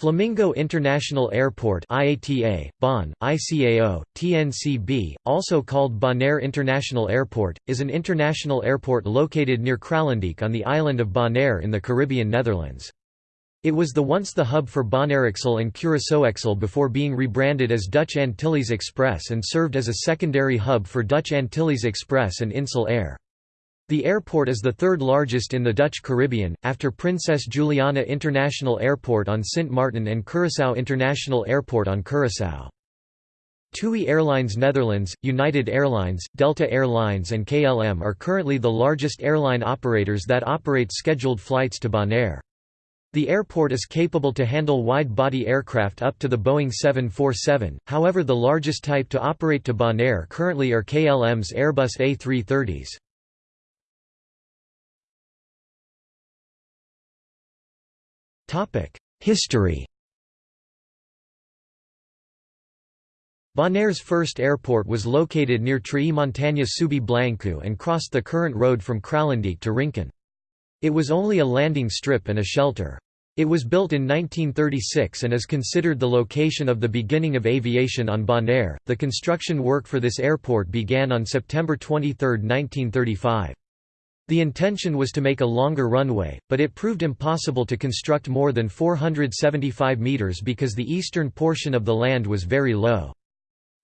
Flamingo International Airport IATA, Bonn, ICAO, TNCB, also called Bonaire International Airport, is an international airport located near Kralendijk on the island of Bonaire in the Caribbean Netherlands. It was the once the hub for Bonairexel and Curaçaoexel before being rebranded as Dutch Antilles Express and served as a secondary hub for Dutch Antilles Express and Insel Air. The airport is the third largest in the Dutch Caribbean, after Princess Juliana International Airport on Sint Maarten and Curaçao International Airport on Curaçao. TUI Airlines Netherlands, United Airlines, Delta Air Lines and KLM are currently the largest airline operators that operate scheduled flights to Bonaire. The airport is capable to handle wide-body aircraft up to the Boeing 747, however the largest type to operate to Bonaire currently are KLM's Airbus A330s. History Bonaire's first airport was located near Treí Montaña Subi Blanco and crossed the current road from Kralendijk to Rincon. It was only a landing strip and a shelter. It was built in 1936 and is considered the location of the beginning of aviation on Bonaire. The construction work for this airport began on September 23, 1935. The intention was to make a longer runway, but it proved impossible to construct more than 475 metres because the eastern portion of the land was very low.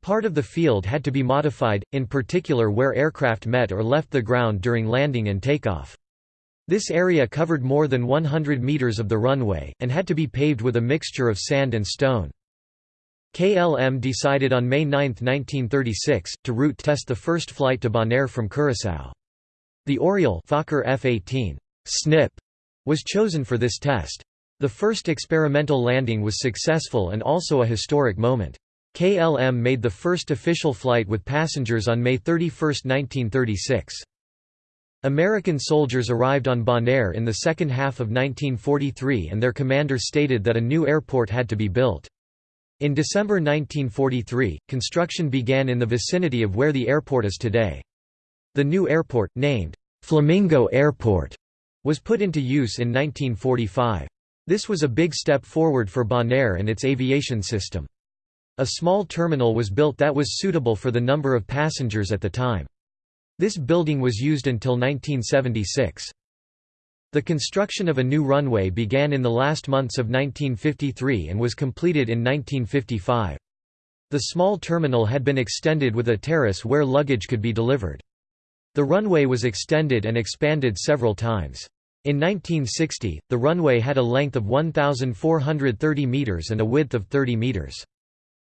Part of the field had to be modified, in particular where aircraft met or left the ground during landing and takeoff. This area covered more than 100 metres of the runway, and had to be paved with a mixture of sand and stone. KLM decided on May 9, 1936, to route test the first flight to Bonaire from Curaçao. The Oriole Fokker F-18 Snip was chosen for this test. The first experimental landing was successful and also a historic moment. KLM made the first official flight with passengers on May 31, 1936. American soldiers arrived on Bonaire in the second half of 1943 and their commander stated that a new airport had to be built. In December 1943, construction began in the vicinity of where the airport is today. The new airport, named Flamingo Airport, was put into use in 1945. This was a big step forward for Bonaire and its aviation system. A small terminal was built that was suitable for the number of passengers at the time. This building was used until 1976. The construction of a new runway began in the last months of 1953 and was completed in 1955. The small terminal had been extended with a terrace where luggage could be delivered. The runway was extended and expanded several times. In 1960, the runway had a length of 1,430 metres and a width of 30 metres.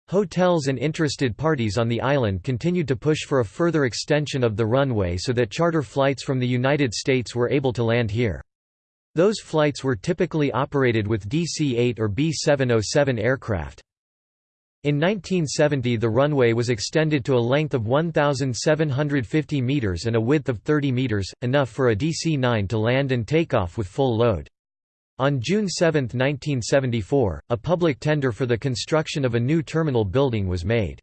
Hotels and interested parties on the island continued to push for a further extension of the runway so that charter flights from the United States were able to land here. Those flights were typically operated with DC-8 or B-707 aircraft. In 1970 the runway was extended to a length of 1,750 metres and a width of 30 metres, enough for a DC-9 to land and take off with full load. On June 7, 1974, a public tender for the construction of a new terminal building was made.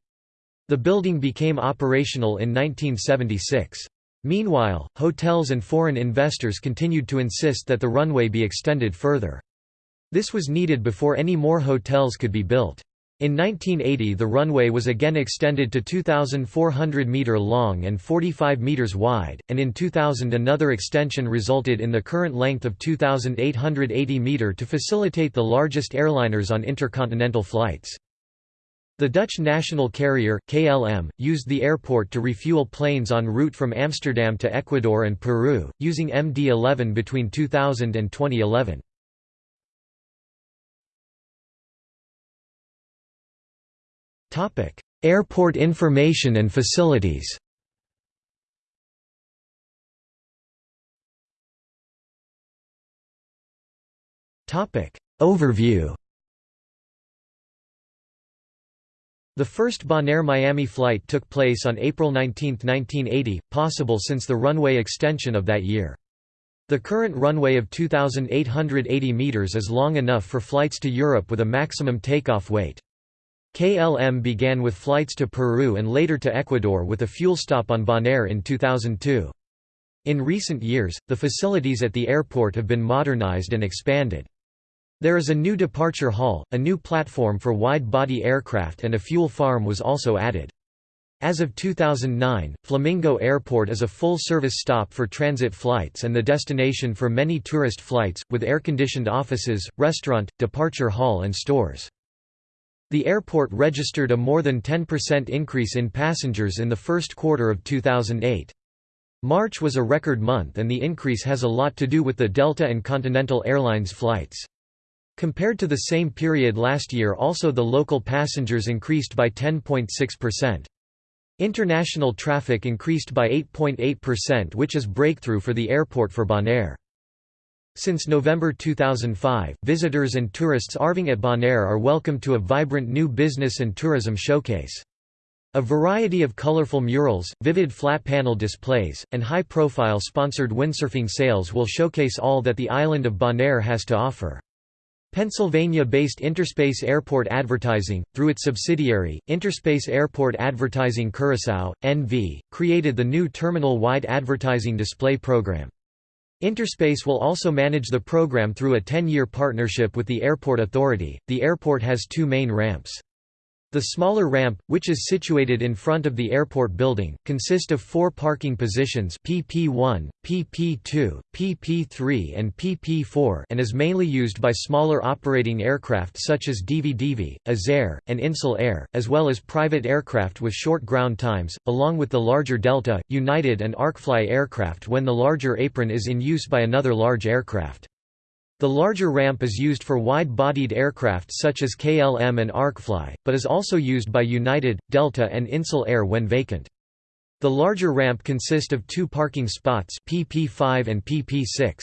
The building became operational in 1976. Meanwhile, hotels and foreign investors continued to insist that the runway be extended further. This was needed before any more hotels could be built. In 1980 the runway was again extended to 2,400 metre long and 45 metres wide, and in 2000 another extension resulted in the current length of 2,880 metre to facilitate the largest airliners on intercontinental flights. The Dutch national carrier, KLM, used the airport to refuel planes en route from Amsterdam to Ecuador and Peru, using MD-11 between 2000 and 2011. Topic: Airport information and facilities. Topic: Overview. The first Bonaire-Miami flight took place on April 19, 1980, possible since the runway extension of that year. The current runway of 2,880 meters is long enough for flights to Europe with a maximum takeoff weight. KLM began with flights to Peru and later to Ecuador with a fuel stop on Bonaire in 2002. In recent years, the facilities at the airport have been modernized and expanded. There is a new departure hall, a new platform for wide-body aircraft and a fuel farm was also added. As of 2009, Flamingo Airport is a full-service stop for transit flights and the destination for many tourist flights, with air-conditioned offices, restaurant, departure hall and stores. The airport registered a more than 10% increase in passengers in the first quarter of 2008. March was a record month and the increase has a lot to do with the Delta and Continental Airlines flights. Compared to the same period last year also the local passengers increased by 10.6%. International traffic increased by 8.8% which is breakthrough for the airport for Bonaire. Since November 2005, visitors and tourists arriving at Bonaire are welcome to a vibrant new business and tourism showcase. A variety of colorful murals, vivid flat panel displays, and high-profile sponsored windsurfing sails will showcase all that the island of Bonaire has to offer. Pennsylvania-based Interspace Airport Advertising, through its subsidiary, Interspace Airport Advertising Curaçao, NV, created the new terminal-wide advertising display program. Interspace will also manage the program through a 10-year partnership with the Airport Authority. The airport has two main ramps. The smaller ramp, which is situated in front of the airport building, consist of four parking positions PP1, PP2, PP3 and PP4 and is mainly used by smaller operating aircraft such as DV-DV, EZAir, and Insel Air, as well as private aircraft with short ground times, along with the larger Delta, United and ArkeFly aircraft when the larger apron is in use by another large aircraft. The larger ramp is used for wide-bodied aircraft such as KLM and ArkeFly, but is also used by United, Delta and Insel Air when vacant. The larger ramp consists of two parking spots PP5 and PP6.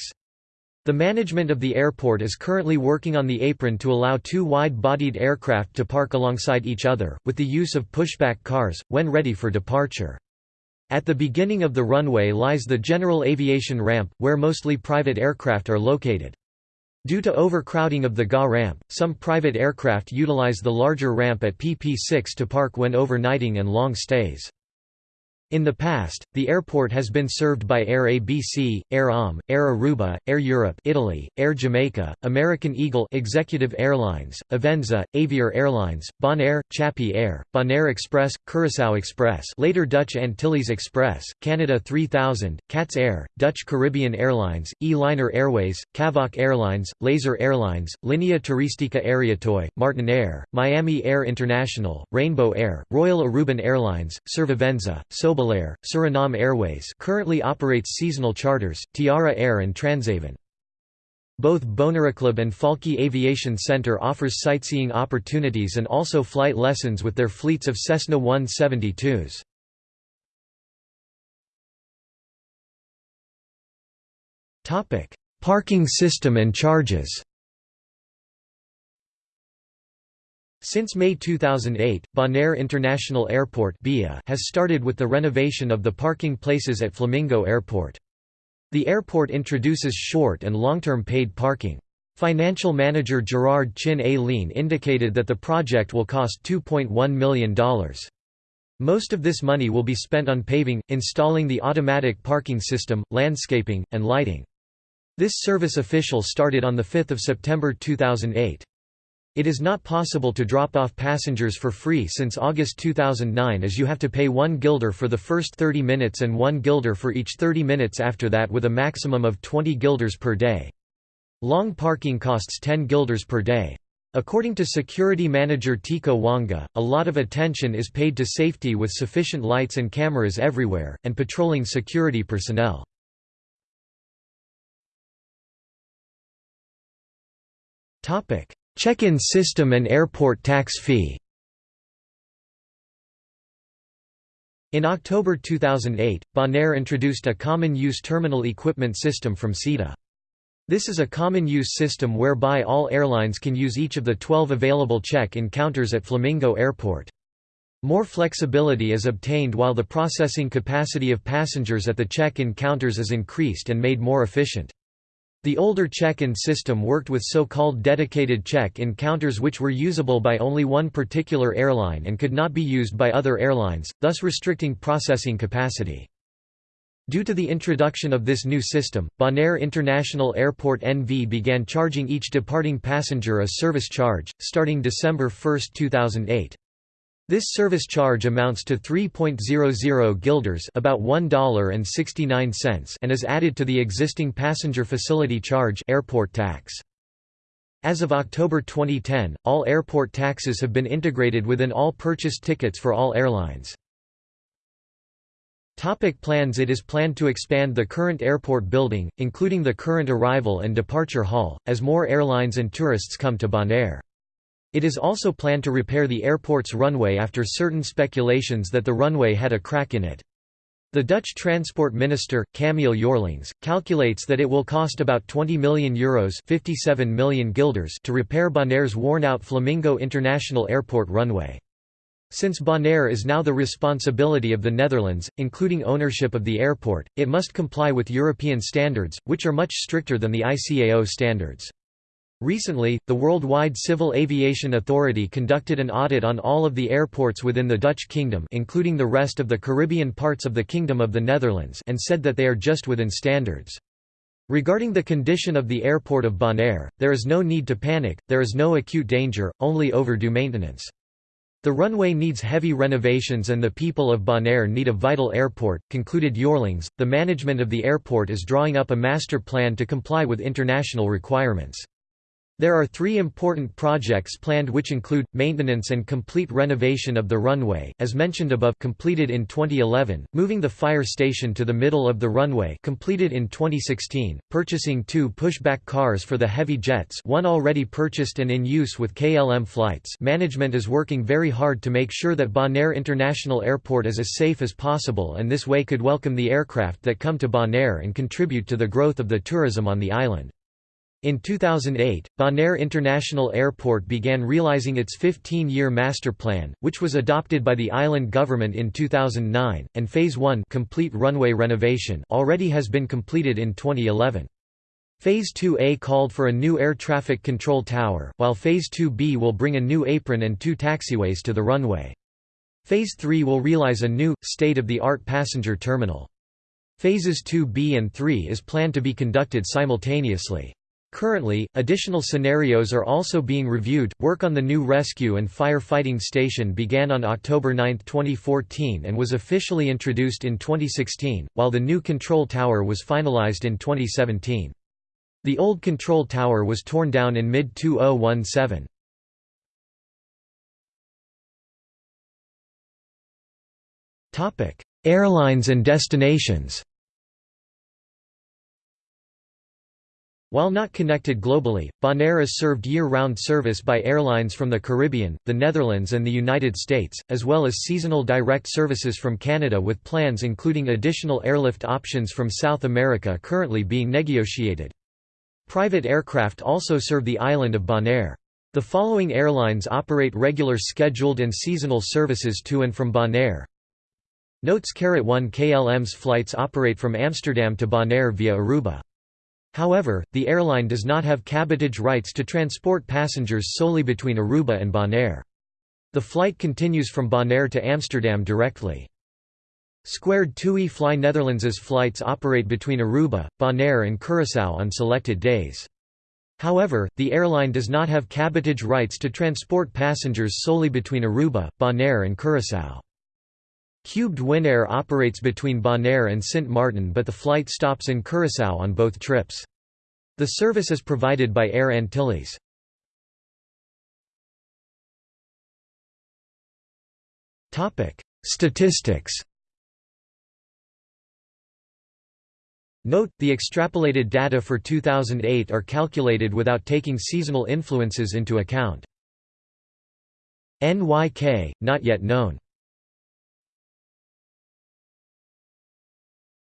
The management of the airport is currently working on the apron to allow two wide-bodied aircraft to park alongside each other, with the use of pushback cars, when ready for departure. At the beginning of the runway lies the general aviation ramp, where mostly private aircraft are located. Due to overcrowding of the GA ramp, some private aircraft utilize the larger ramp at PP6 to park when overnighting and long stays. In the past, the airport has been served by Air ABC, Air AM, Air Aruba, Air Europe Italy, Air Jamaica, American Eagle Executive Airlines, Avensa, Avior Airlines, Bonaire, Chapi Air, Bonaire Express, Curaçao Express later Dutch Antilles Express, Canada 3000, CATS Air, Dutch Caribbean Airlines, E-Liner Airways, Cavok Airlines, Laser Airlines, Linea Turistica Aereotuy, Martin Air, Miami Air International, Rainbow Air, Royal Aruban Airlines, Servivensa, Sobel Air, Suriname Airways currently operates seasonal charters, Tiara Air and Transavia. Both Bonaireclub and Falke Aviation Center offers sightseeing opportunities and also flight lessons with their fleets of Cessna 172s. Parking system and charges Since May 2008, Bonaire International Airport has started with the renovation of the parking places at Flamingo Airport. The airport introduces short and long-term paid parking. Financial manager Gerard Chin A. Lean indicated that the project will cost $2.1 million. Most of this money will be spent on paving, installing the automatic parking system, landscaping, and lighting. This service official started on 5 September 2008. It is not possible to drop off passengers for free since August 2009 as you have to pay 1 guilder for the first 30 minutes and 1 guilder for each 30 minutes after that with a maximum of 20 guilders per day. Long parking costs 10 guilders per day. According to security manager Tico Wanga, a lot of attention is paid to safety with sufficient lights and cameras everywhere, and patrolling security personnel. Topic: Check-in system and airport tax fee In October 2008, Bonaire introduced a common-use terminal equipment system from SITA. This is a common-use system whereby all airlines can use each of the 12 available check-in counters at Flamingo Airport. More flexibility is obtained while the processing capacity of passengers at the check-in counters is increased and made more efficient. The older check-in system worked with so-called dedicated check-in counters which were usable by only one particular airline and could not be used by other airlines, thus restricting processing capacity. Due to the introduction of this new system, Bonaire International Airport NV began charging each departing passenger a service charge, starting December 1, 2008. This service charge amounts to 3.00 guilders about $1.69 and is added to the existing passenger facility charge airport tax. As of October 2010, all airport taxes have been integrated within all purchased tickets for all airlines. Topic plans It is planned to expand the current airport building, including the current arrival and departure hall, as more airlines and tourists come to Bonaire. It is also planned to repair the airport's runway after certain speculations that the runway had a crack in it. The Dutch transport minister, Camille Eurlings, calculates that it will cost about €20 million, Euros 57 million guilders to repair Bonaire's worn-out Flamingo International Airport runway. Since Bonaire is now the responsibility of the Netherlands, including ownership of the airport, it must comply with European standards, which are much stricter than the ICAO standards. Recently, the Worldwide Civil Aviation Authority conducted an audit on all of the airports within the Dutch Kingdom including the rest of the Caribbean parts of the Kingdom of the Netherlands and said that they are just within standards. Regarding the condition of the airport of Bonaire, there is no need to panic, there is no acute danger, only overdue maintenance. The runway needs heavy renovations and the people of Bonaire need a vital airport, concluded Eurlings. The management of the airport is drawing up a master plan to comply with international requirements. There are three important projects planned which include, maintenance and complete renovation of the runway as mentioned above completed in 2011, moving the fire station to the middle of the runway completed in 2016, purchasing two pushback cars for the heavy jets one already purchased and in use with KLM flights management is working very hard to make sure that Bonaire International Airport is as safe as possible and this way could welcome the aircraft that come to Bonaire and contribute to the growth of the tourism on the island. In 2008, Bonaire International Airport began realizing its 15-year master plan, which was adopted by the island government in 2009, and Phase 1 complete runway renovation already has been completed in 2011. Phase 2A called for a new air traffic control tower, while Phase 2B will bring a new apron and two taxiways to the runway. Phase 3 will realize a new, state-of-the-art passenger terminal. Phases 2B and 3 is planned to be conducted simultaneously. Currently, additional scenarios are also being reviewed. Work on the new rescue and firefighting station began on October 9, 2014 and was officially introduced in 2016, while the new control tower was finalized in 2017. The old control tower was torn down in mid-2017. Topic: Airlines and destinations While not connected globally, Bonaire is served year-round service by airlines from the Caribbean, the Netherlands and the United States, as well as seasonal direct services from Canada with plans including additional airlift options from South America currently being negotiated. Private aircraft also serve the island of Bonaire. The following airlines operate regular scheduled and seasonal services to and from Bonaire. Notes Carat 1 KLM's flights operate from Amsterdam to Bonaire via Aruba. However, the airline does not have cabotage rights to transport passengers solely between Aruba and Bonaire. The flight continues from Bonaire to Amsterdam directly. Squared TUI Fly Netherlands's flights operate between Aruba, Bonaire and Curaçao on selected days. However, the airline does not have cabotage rights to transport passengers solely between Aruba, Bonaire and Curaçao. Cubed Winair operates between Bonaire and Sint Maarten but the flight stops in Curaçao on both trips. The service is provided by Air Antilles. Statistics Note, the extrapolated data for 2008 are calculated without taking seasonal influences into account. NYK, not yet known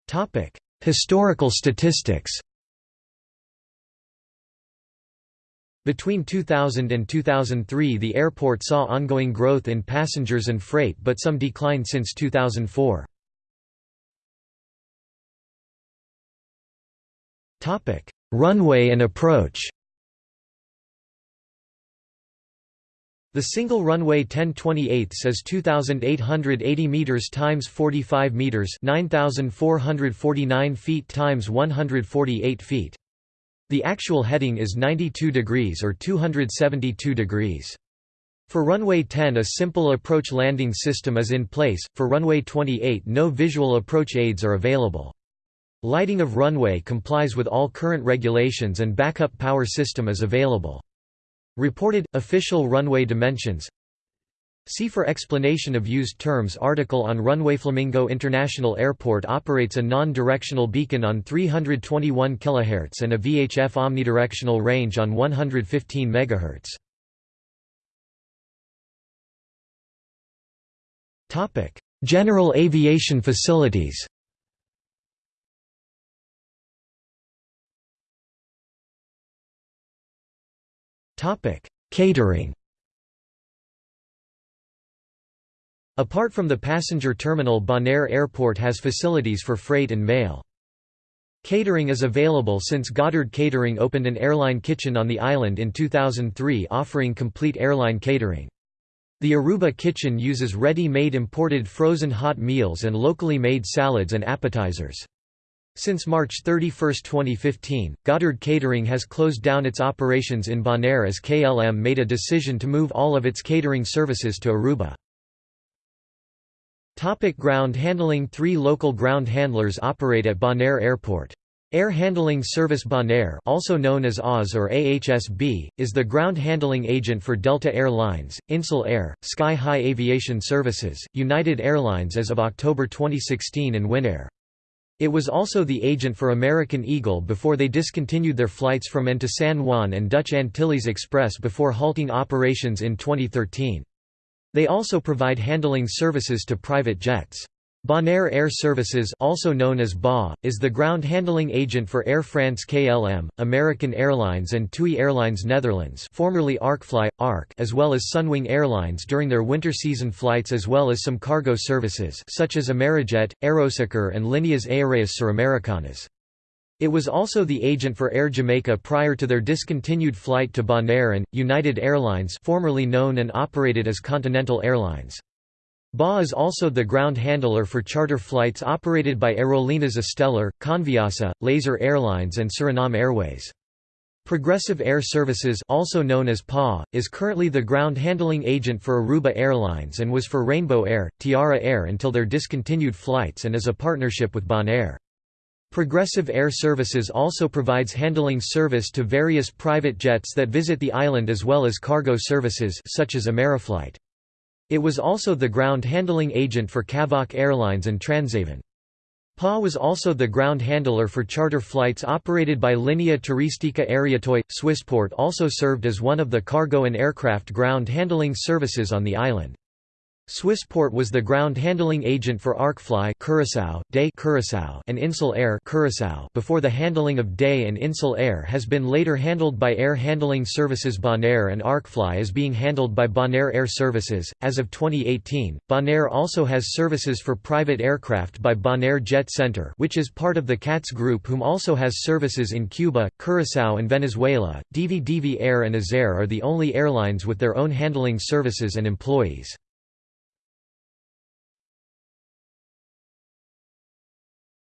Topic: Historical statistics. Between 2000 and 2003 the airport saw ongoing growth in passengers and freight but some decline since 2004. Topic: Runway and approach. The single runway 1028 is 2880 meters times 45 meters, 9449 feet times 148 feet. The actual heading is 92 degrees or 272 degrees. For runway 10 a simple approach landing system is in place, for runway 28 no visual approach aids are available. Lighting of runway complies with all current regulations and backup power system is available. Reported, official runway dimensions See for explanation of used terms article on runway Flamingo International Airport operates a non-directional beacon on 321 kHz and a VHF omnidirectional range on 115 MHz. General aviation facilities Catering Apart from the passenger terminal Bonaire Airport has facilities for freight and mail. Catering is available since Goddard Catering opened an airline kitchen on the island in 2003 offering complete airline catering. The Aruba kitchen uses ready-made imported frozen hot meals and locally made salads and appetizers. Since March 31, 2015, Goddard Catering has closed down its operations in Bonaire as KLM made a decision to move all of its catering services to Aruba. Topic ground handling Three local ground handlers operate at Bonaire Airport. Air Handling Service Bonaire also known as AAS or AHSB, is the ground handling agent for Delta Air Lines, Insel Air, Sky High Aviation Services, United Airlines as of October 2016 and Winair. It was also the agent for American Eagle before they discontinued their flights from and to San Juan and Dutch Antilles Express before halting operations in 2013. They also provide handling services to private jets. Bonaire Air Services also known as BA, is the ground handling agent for Air France KLM, American Airlines and TUI Airlines Netherlands formerly ArkeFly, ARK as well as Sunwing Airlines during their winter season flights as well as some cargo services such as Amerijet, Aerosucre and Líneas Aéreas Suramericanas. It was also the agent for Air Jamaica prior to their discontinued flight to Bonaire and, United Airlines formerly known and operated as Continental Airlines. BA is also the ground handler for charter flights operated by Aerolíneas Estelar, Conviasa, Laser Airlines and Suriname Airways. Progressive Air Services also known as PA, is currently the ground handling agent for Aruba Airlines and was for Rainbow Air, Tiara Air until their discontinued flights and is a partnership with Bonaire. Progressive Air Services also provides handling service to various private jets that visit the island as well as cargo services such as Ameriflight. It was also the ground handling agent for Cavok Airlines and Transavia. PA was also the ground handler for charter flights operated by Linea Turistica Aereotuy. Swissport also served as one of the cargo and aircraft ground handling services on the island. Swissport was the ground handling agent for ArkeFly Curaçao, Day Curaçao and Insel Air Curaçao before the handling of Day and Insel Air has been later handled by Air Handling Services Bonaire and ArkeFly is being handled by Bonaire Air Services. As of 2018, Bonaire also has services for private aircraft by Bonaire Jet Center which is part of the CATS Group whom also has services in Cuba, Curaçao and Venezuela. DV Air and EZAir are the only airlines with their own handling services and employees.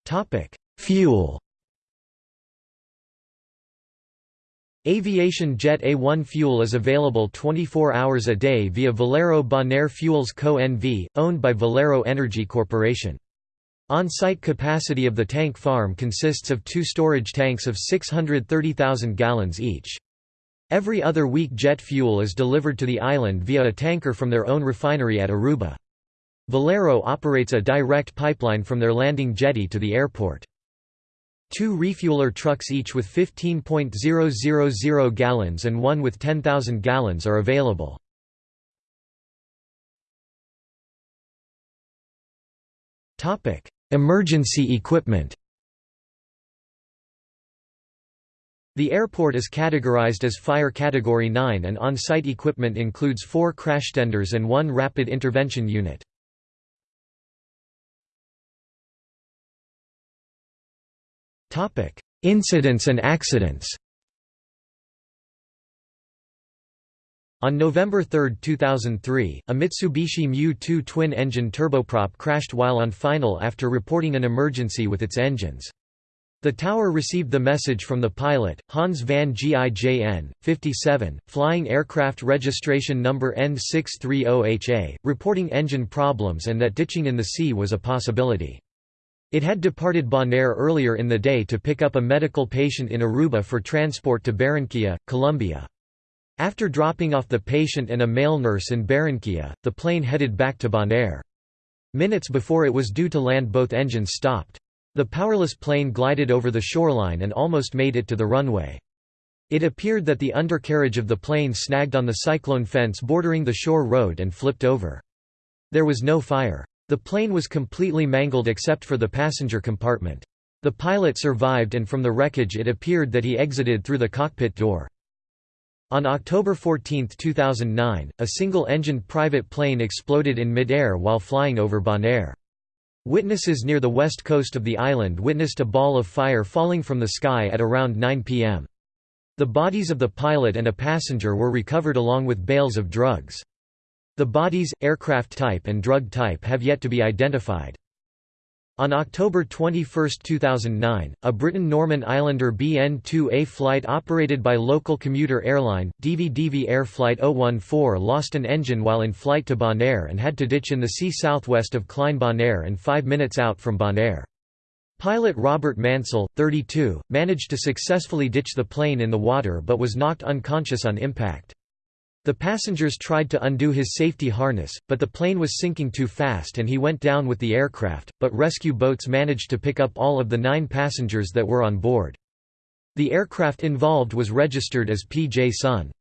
Topic: Fuel. Aviation Jet A1 fuel is available 24 hours a day via Valero Bonaire Fuels Co. NV, owned by Valero Energy Corporation. On-site capacity of the tank farm consists of two storage tanks of 630,000 gallons each. Every other week jet fuel is delivered to the island via a tanker from their own refinery at Aruba. Valero operates a direct pipeline from their landing jetty to the airport. Two refueler trucks each with 15.000 gallons and one with 10,000 gallons are available. Emergency equipment The airport is categorized as Fire Category 9 and on-site equipment includes four crashtenders and one rapid intervention unit. Incidents and accidents. On November 3, 2003, a Mitsubishi Mu-2 twin-engine turboprop crashed while on final after reporting an emergency with its engines. The tower received the message from the pilot, Hans van Gijn, 57, flying aircraft registration number N630HA, reporting engine problems and that ditching in the sea was a possibility. It had departed Bonaire earlier in the day to pick up a medical patient in Aruba for transport to Barranquilla, Colombia. After dropping off the patient and a male nurse in Barranquilla, the plane headed back to Bonaire. Minutes before it was due to land both engines stopped. The powerless plane glided over the shoreline and almost made it to the runway. It appeared that the undercarriage of the plane snagged on the cyclone fence bordering the shore road and flipped over. There was no fire. The plane was completely mangled except for the passenger compartment. The pilot survived and from the wreckage it appeared that he exited through the cockpit door. On October 14, 2009, a single-engined private plane exploded in mid-air while flying over Bonaire. Witnesses near the west coast of the island witnessed a ball of fire falling from the sky at around 9 p.m. The bodies of the pilot and a passenger were recovered along with bales of drugs. The bodies, aircraft type and drug type have yet to be identified. On October 21, 2009, a Britten-Norman Islander BN-2A flight operated by local commuter airline, Divi Divi Air Flight 014 lost an engine while in flight to Bonaire and had to ditch in the sea southwest of Klein Bonaire and five minutes out from Bonaire. Pilot Robert Mansell, 32, managed to successfully ditch the plane in the water but was knocked unconscious on impact. The passengers tried to undo his safety harness, but the plane was sinking too fast and he went down with the aircraft, but rescue boats managed to pick up all of the nine passengers that were on board. The aircraft involved was registered as PJ Sun.